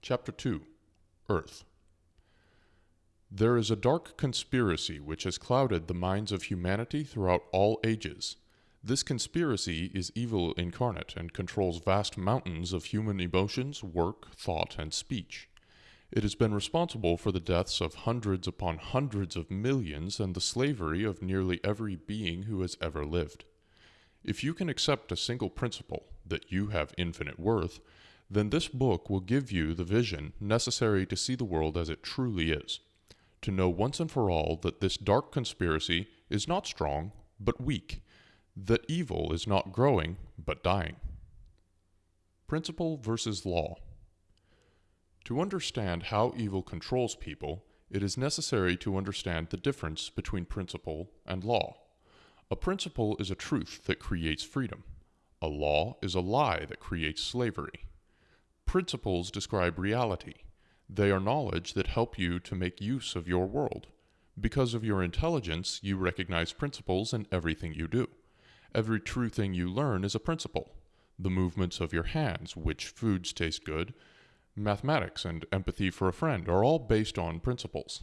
Chapter 2 Earth There is a dark conspiracy which has clouded the minds of humanity throughout all ages. This conspiracy is evil incarnate and controls vast mountains of human emotions, work, thought, and speech. It has been responsible for the deaths of hundreds upon hundreds of millions and the slavery of nearly every being who has ever lived. If you can accept a single principle, that you have infinite worth, then this book will give you the vision necessary to see the world as it truly is, to know once and for all that this dark conspiracy is not strong, but weak, that evil is not growing, but dying. Principle versus law. To understand how evil controls people, it is necessary to understand the difference between principle and law. A principle is a truth that creates freedom. A law is a lie that creates slavery. Principles describe reality. They are knowledge that help you to make use of your world. Because of your intelligence, you recognize principles in everything you do. Every true thing you learn is a principle. The movements of your hands, which foods taste good, mathematics, and empathy for a friend are all based on principles.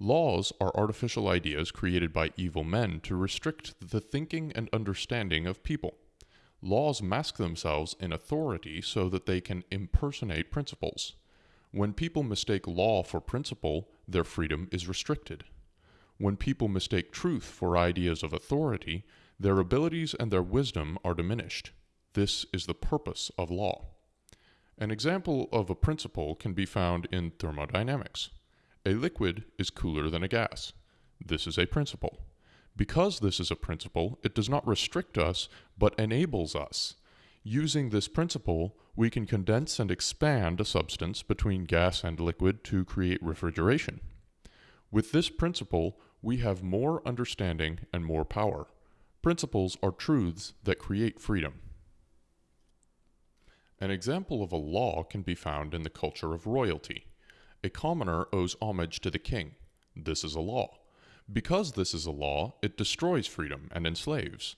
Laws are artificial ideas created by evil men to restrict the thinking and understanding of people. Laws mask themselves in authority so that they can impersonate principles. When people mistake law for principle, their freedom is restricted. When people mistake truth for ideas of authority, their abilities and their wisdom are diminished. This is the purpose of law. An example of a principle can be found in thermodynamics. A liquid is cooler than a gas. This is a principle. Because this is a principle, it does not restrict us, but enables us. Using this principle, we can condense and expand a substance between gas and liquid to create refrigeration. With this principle, we have more understanding and more power. Principles are truths that create freedom. An example of a law can be found in the culture of royalty. A commoner owes homage to the king. This is a law. Because this is a law, it destroys freedom and enslaves.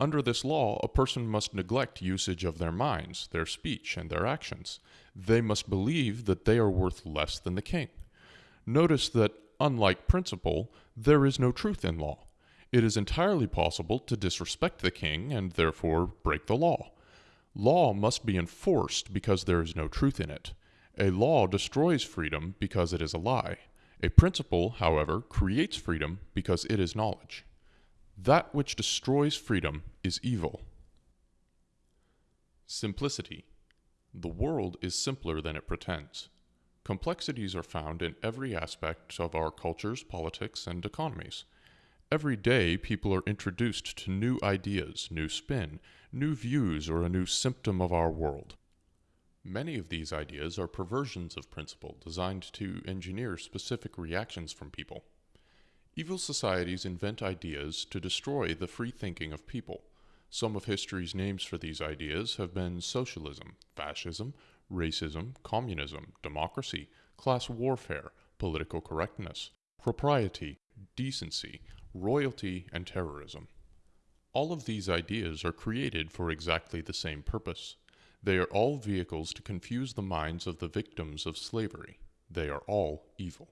Under this law, a person must neglect usage of their minds, their speech, and their actions. They must believe that they are worth less than the king. Notice that, unlike principle, there is no truth in law. It is entirely possible to disrespect the king and therefore break the law. Law must be enforced because there is no truth in it. A law destroys freedom because it is a lie. A principle, however, creates freedom because it is knowledge. That which destroys freedom is evil. Simplicity. The world is simpler than it pretends. Complexities are found in every aspect of our cultures, politics, and economies. Every day, people are introduced to new ideas, new spin, new views, or a new symptom of our world. Many of these ideas are perversions of principle designed to engineer specific reactions from people. Evil societies invent ideas to destroy the free thinking of people. Some of history's names for these ideas have been socialism, fascism, racism, communism, democracy, class warfare, political correctness, propriety, decency, royalty, and terrorism. All of these ideas are created for exactly the same purpose they are all vehicles to confuse the minds of the victims of slavery. They are all evil.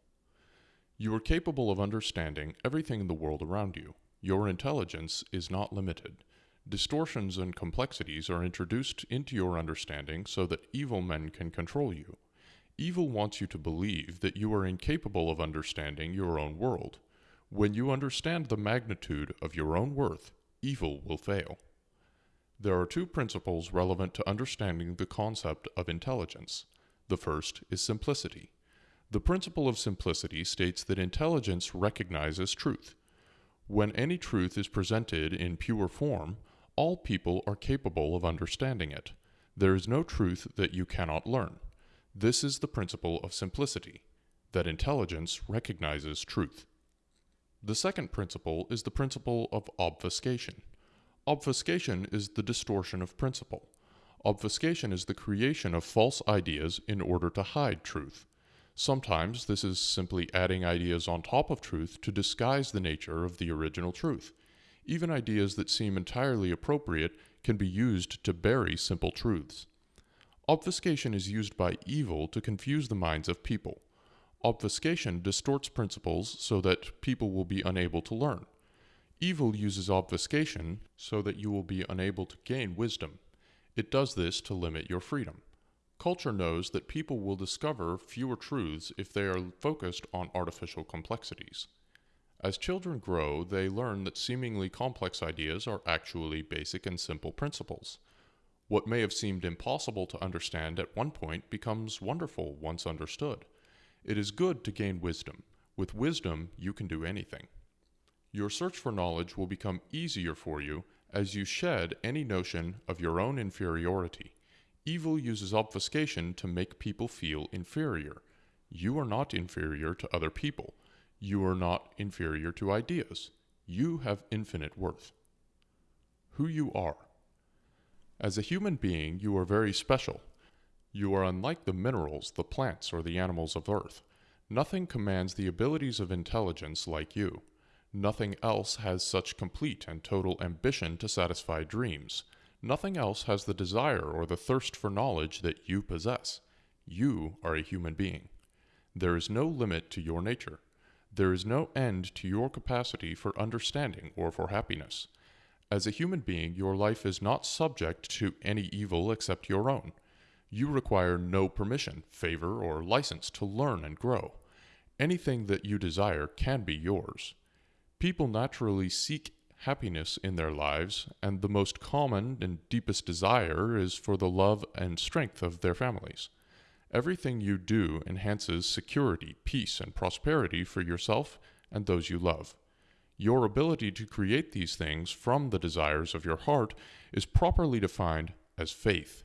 You are capable of understanding everything in the world around you. Your intelligence is not limited. Distortions and complexities are introduced into your understanding so that evil men can control you. Evil wants you to believe that you are incapable of understanding your own world. When you understand the magnitude of your own worth, evil will fail. There are two principles relevant to understanding the concept of intelligence. The first is simplicity. The principle of simplicity states that intelligence recognizes truth. When any truth is presented in pure form, all people are capable of understanding it. There is no truth that you cannot learn. This is the principle of simplicity, that intelligence recognizes truth. The second principle is the principle of obfuscation. Obfuscation is the distortion of principle. Obfuscation is the creation of false ideas in order to hide truth. Sometimes this is simply adding ideas on top of truth to disguise the nature of the original truth. Even ideas that seem entirely appropriate can be used to bury simple truths. Obfuscation is used by evil to confuse the minds of people. Obfuscation distorts principles so that people will be unable to learn. Evil uses obfuscation so that you will be unable to gain wisdom. It does this to limit your freedom. Culture knows that people will discover fewer truths if they are focused on artificial complexities. As children grow, they learn that seemingly complex ideas are actually basic and simple principles. What may have seemed impossible to understand at one point becomes wonderful once understood. It is good to gain wisdom. With wisdom, you can do anything. Your search for knowledge will become easier for you as you shed any notion of your own inferiority. Evil uses obfuscation to make people feel inferior. You are not inferior to other people. You are not inferior to ideas. You have infinite worth. Who you are. As a human being, you are very special. You are unlike the minerals, the plants, or the animals of Earth. Nothing commands the abilities of intelligence like you. Nothing else has such complete and total ambition to satisfy dreams. Nothing else has the desire or the thirst for knowledge that you possess. You are a human being. There is no limit to your nature. There is no end to your capacity for understanding or for happiness. As a human being, your life is not subject to any evil except your own. You require no permission, favor, or license to learn and grow. Anything that you desire can be yours. People naturally seek happiness in their lives, and the most common and deepest desire is for the love and strength of their families. Everything you do enhances security, peace, and prosperity for yourself and those you love. Your ability to create these things from the desires of your heart is properly defined as faith.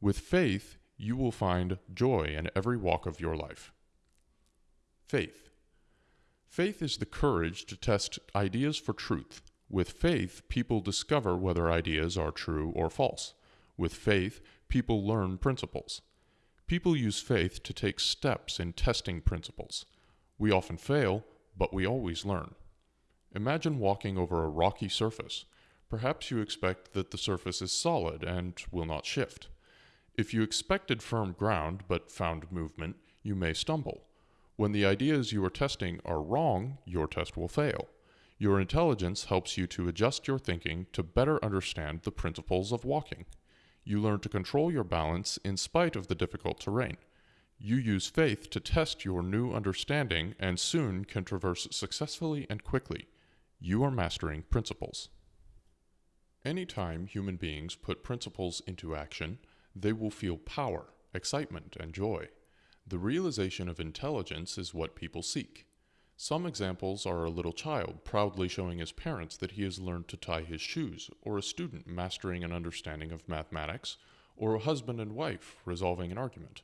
With faith, you will find joy in every walk of your life. Faith. Faith is the courage to test ideas for truth with faith, people discover whether ideas are true or false. With faith, people learn principles. People use faith to take steps in testing principles. We often fail, but we always learn. Imagine walking over a rocky surface. Perhaps you expect that the surface is solid and will not shift. If you expected firm ground but found movement, you may stumble. When the ideas you are testing are wrong, your test will fail. Your intelligence helps you to adjust your thinking to better understand the principles of walking. You learn to control your balance in spite of the difficult terrain. You use faith to test your new understanding and soon can traverse successfully and quickly. You are mastering principles. Anytime human beings put principles into action, they will feel power, excitement, and joy. The realization of intelligence is what people seek. Some examples are a little child proudly showing his parents that he has learned to tie his shoes, or a student mastering an understanding of mathematics, or a husband and wife resolving an argument.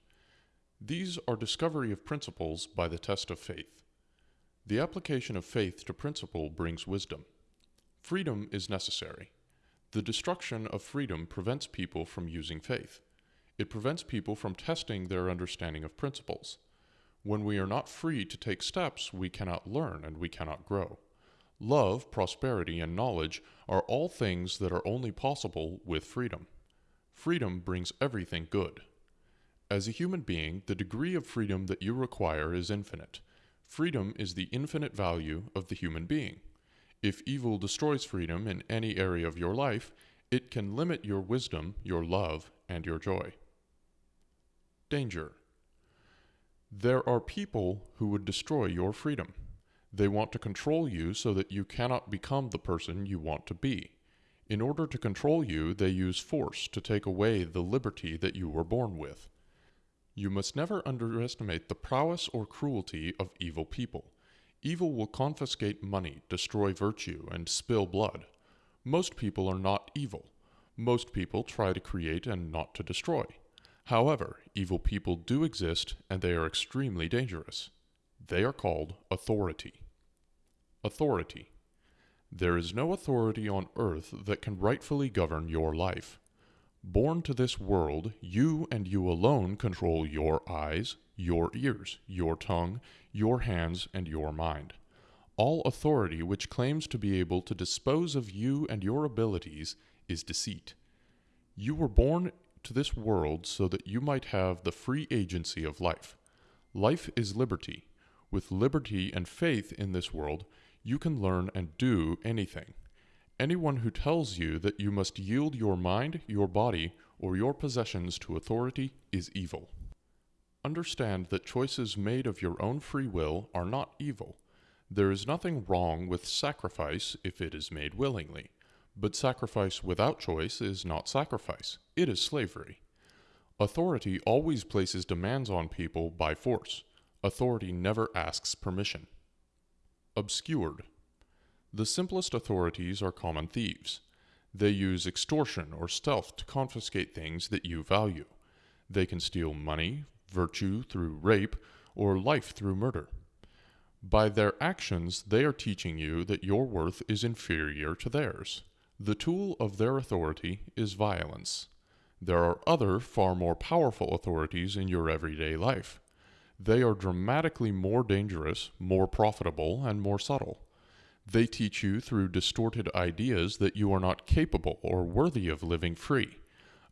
These are discovery of principles by the test of faith. The application of faith to principle brings wisdom. Freedom is necessary. The destruction of freedom prevents people from using faith. It prevents people from testing their understanding of principles. When we are not free to take steps, we cannot learn and we cannot grow. Love, prosperity, and knowledge are all things that are only possible with freedom. Freedom brings everything good. As a human being, the degree of freedom that you require is infinite. Freedom is the infinite value of the human being. If evil destroys freedom in any area of your life, it can limit your wisdom, your love, and your joy. Danger. There are people who would destroy your freedom. They want to control you so that you cannot become the person you want to be. In order to control you, they use force to take away the liberty that you were born with. You must never underestimate the prowess or cruelty of evil people. Evil will confiscate money, destroy virtue, and spill blood. Most people are not evil. Most people try to create and not to destroy. However, evil people do exist and they are extremely dangerous. They are called authority. Authority. There is no authority on earth that can rightfully govern your life. Born to this world, you and you alone control your eyes, your ears, your tongue, your hands, and your mind. All authority which claims to be able to dispose of you and your abilities is deceit. You were born to this world so that you might have the free agency of life. Life is liberty. With liberty and faith in this world, you can learn and do anything. Anyone who tells you that you must yield your mind, your body, or your possessions to authority is evil. Understand that choices made of your own free will are not evil. There is nothing wrong with sacrifice if it is made willingly, but sacrifice without choice is not sacrifice, it is slavery. Authority always places demands on people by force. Authority never asks permission. Obscured. The simplest authorities are common thieves. They use extortion or stealth to confiscate things that you value. They can steal money, virtue through rape, or life through murder. By their actions, they are teaching you that your worth is inferior to theirs. The tool of their authority is violence. There are other, far more powerful authorities in your everyday life. They are dramatically more dangerous, more profitable, and more subtle. They teach you through distorted ideas that you are not capable or worthy of living free.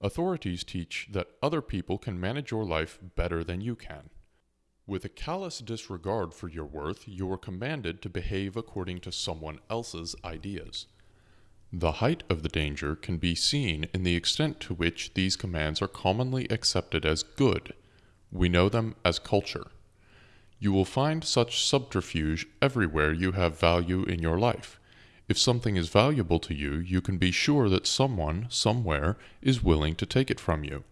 Authorities teach that other people can manage your life better than you can. With a callous disregard for your worth, you are commanded to behave according to someone else's ideas. The height of the danger can be seen in the extent to which these commands are commonly accepted as good. We know them as culture. You will find such subterfuge everywhere you have value in your life. If something is valuable to you, you can be sure that someone, somewhere, is willing to take it from you.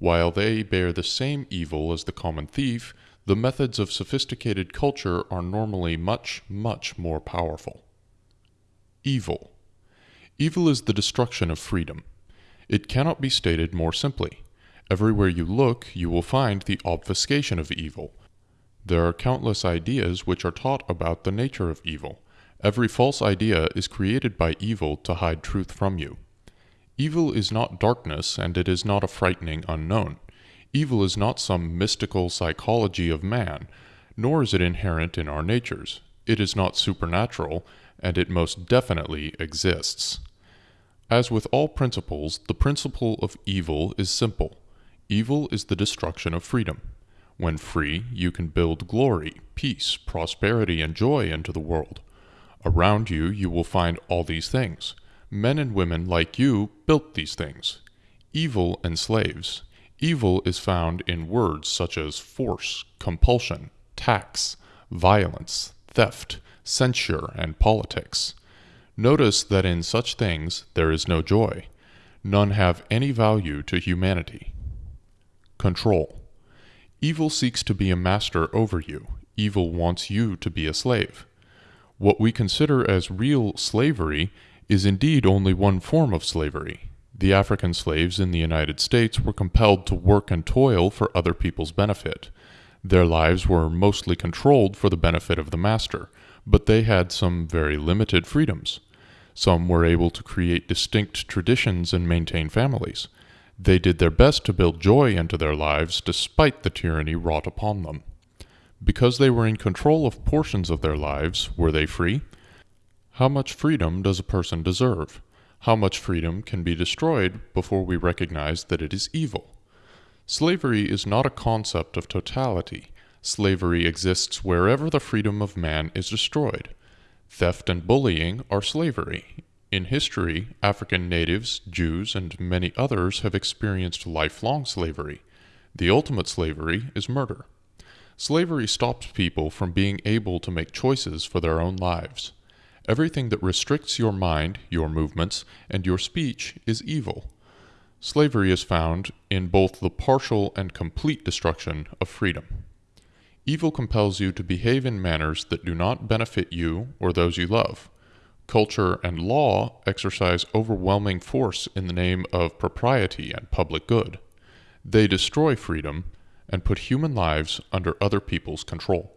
While they bear the same evil as the common thief, the methods of sophisticated culture are normally much, much more powerful. Evil. Evil is the destruction of freedom. It cannot be stated more simply. Everywhere you look, you will find the obfuscation of evil. There are countless ideas which are taught about the nature of evil. Every false idea is created by evil to hide truth from you. Evil is not darkness, and it is not a frightening unknown. Evil is not some mystical psychology of man, nor is it inherent in our natures. It is not supernatural, and it most definitely exists. As with all principles, the principle of evil is simple. Evil is the destruction of freedom. When free, you can build glory, peace, prosperity, and joy into the world. Around you, you will find all these things. Men and women like you built these things. Evil enslaves. Evil is found in words such as force, compulsion, tax, violence, theft, censure, and politics. Notice that in such things there is no joy. None have any value to humanity. Control. Evil seeks to be a master over you. Evil wants you to be a slave. What we consider as real slavery is indeed only one form of slavery. The African slaves in the United States were compelled to work and toil for other people's benefit. Their lives were mostly controlled for the benefit of the master, but they had some very limited freedoms. Some were able to create distinct traditions and maintain families. They did their best to build joy into their lives despite the tyranny wrought upon them. Because they were in control of portions of their lives, were they free? How much freedom does a person deserve? How much freedom can be destroyed before we recognize that it is evil? Slavery is not a concept of totality. Slavery exists wherever the freedom of man is destroyed. Theft and bullying are slavery. In history, African natives, Jews, and many others have experienced lifelong slavery. The ultimate slavery is murder. Slavery stops people from being able to make choices for their own lives. Everything that restricts your mind, your movements, and your speech is evil. Slavery is found in both the partial and complete destruction of freedom. Evil compels you to behave in manners that do not benefit you or those you love. Culture and law exercise overwhelming force in the name of propriety and public good. They destroy freedom and put human lives under other people's control.